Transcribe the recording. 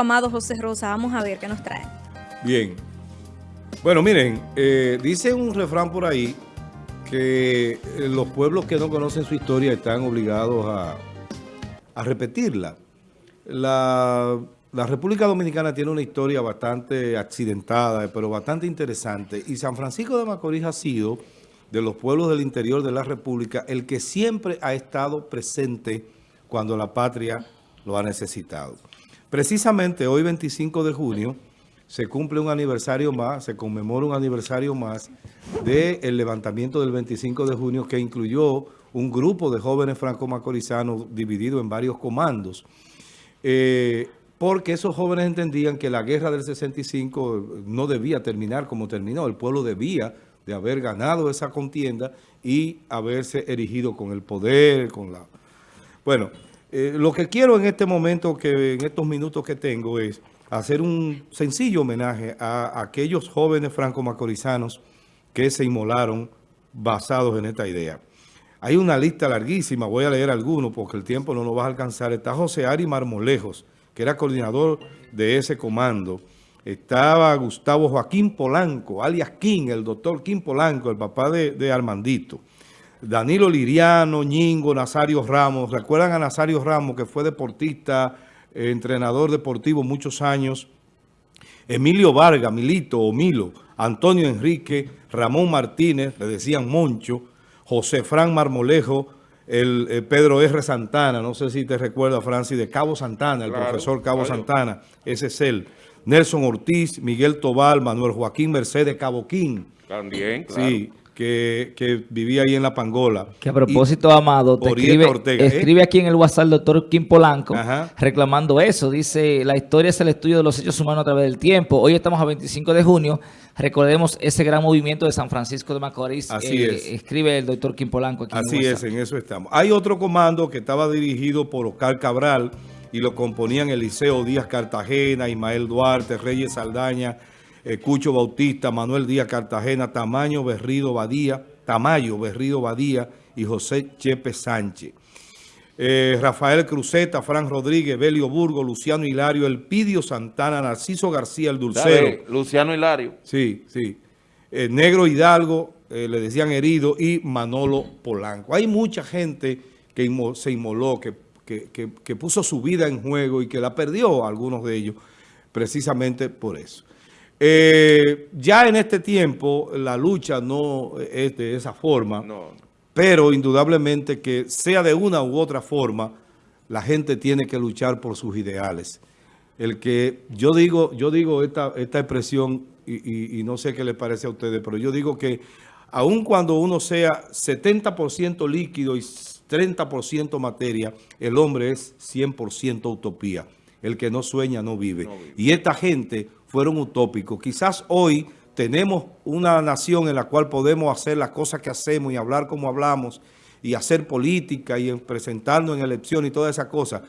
Amado José Rosa, vamos a ver qué nos trae. Bien. Bueno, miren, eh, dice un refrán por ahí que eh, los pueblos que no conocen su historia están obligados a, repetirla. La, la República Dominicana tiene una historia bastante accidentada, pero bastante interesante. Y San Francisco de Macorís ha sido, de los pueblos del interior de la República, el que siempre ha estado presente cuando la patria lo ha necesitado. Precisamente hoy, 25 de junio, se cumple un aniversario más, se conmemora un aniversario más del levantamiento del 25 de junio que incluyó un grupo de jóvenes franco-macorizanos dividido en varios comandos. Eh, porque esos jóvenes entendían que la guerra del 65 no debía terminar como terminó. El pueblo debía de haber ganado esa contienda y haberse erigido con el poder, con la... Bueno, eh, lo que quiero en este momento, que en estos minutos que tengo, es hacer un sencillo homenaje a, aquellos jóvenes franco-macorizanos que se inmolaron basados en esta idea. Hay una lista larguísima, voy a leer algunos porque el tiempo no nos va a alcanzar. Está José Ari Marmolejos, que era coordinador de ese comando. Estaba Gustavo Joaquín Polanco, alias King, el doctor King Polanco, el papá de, de Armandito. Danilo Liriano, Ñingo, Nazario Ramos. ¿Recuerdan a Nazario Ramos que fue deportista, eh, entrenador deportivo muchos años? Emilio Vargas, Milito o Milo, Antonio Enrique, Ramón Martínez, le decían Moncho, José Fran Marmolejo, el, eh, Pedro R. Santana, no sé si te recuerda, Francis, de Cabo Santana, el profesor Cabo Santana, ese es él. Nelson Ortiz, Miguel Tobal, Manuel Joaquín Mercedes Caboquín. También, claro. Sí, que, vivía ahí en La Pangola. Que a propósito, Amado, te escribe, ¿eh? escribe aquí en el WhatsApp el doctor Kim Polanco reclamando eso. Dice, la historia es el estudio de los hechos humanos a través del tiempo. Hoy estamos a 25 de junio. Recordemos ese gran movimiento de San Francisco de Macorís. Así eh, es. Escribe el doctor Kim Polanco aquí Así es, en eso estamos. Hay otro comando que estaba dirigido por Oscar Cabral y lo componían Eliseo Díaz Cartagena, Ismael Duarte, Reyes Saldaña, Cucho Bautista, Manuel Díaz Cartagena, Tamaño Berrido Badía, Tamayo Berrido Badía y José Chepe Sánchez. Eh, Rafael Cruzeta, Fran Rodríguez, Belio Burgo, Luciano Hilario, Elpidio Santana, Narciso García, el Dulcero. Luciano Hilario. Sí, sí. Eh, Negro Hidalgo, le decían herido, y Manolo Polanco. Hay mucha gente que se inmoló, que, que puso su vida en juego y que la perdió, algunos de ellos, precisamente por eso. Eh, ya en este tiempo la lucha no es de esa forma, pero indudablemente que sea de una u otra forma, la gente tiene que luchar por sus ideales. El que yo digo, yo digo esta, esta expresión y, y no sé qué les parece a ustedes, pero yo digo que aun cuando uno sea 70% líquido y 30% materia, el hombre es 100% utopía. El que no sueña no vive. Y esta gente fueron utópicos. Quizás hoy tenemos una nación en la cual podemos hacer las cosas que hacemos y hablar como hablamos y hacer política y presentarnos en elecciones y todas esas cosas.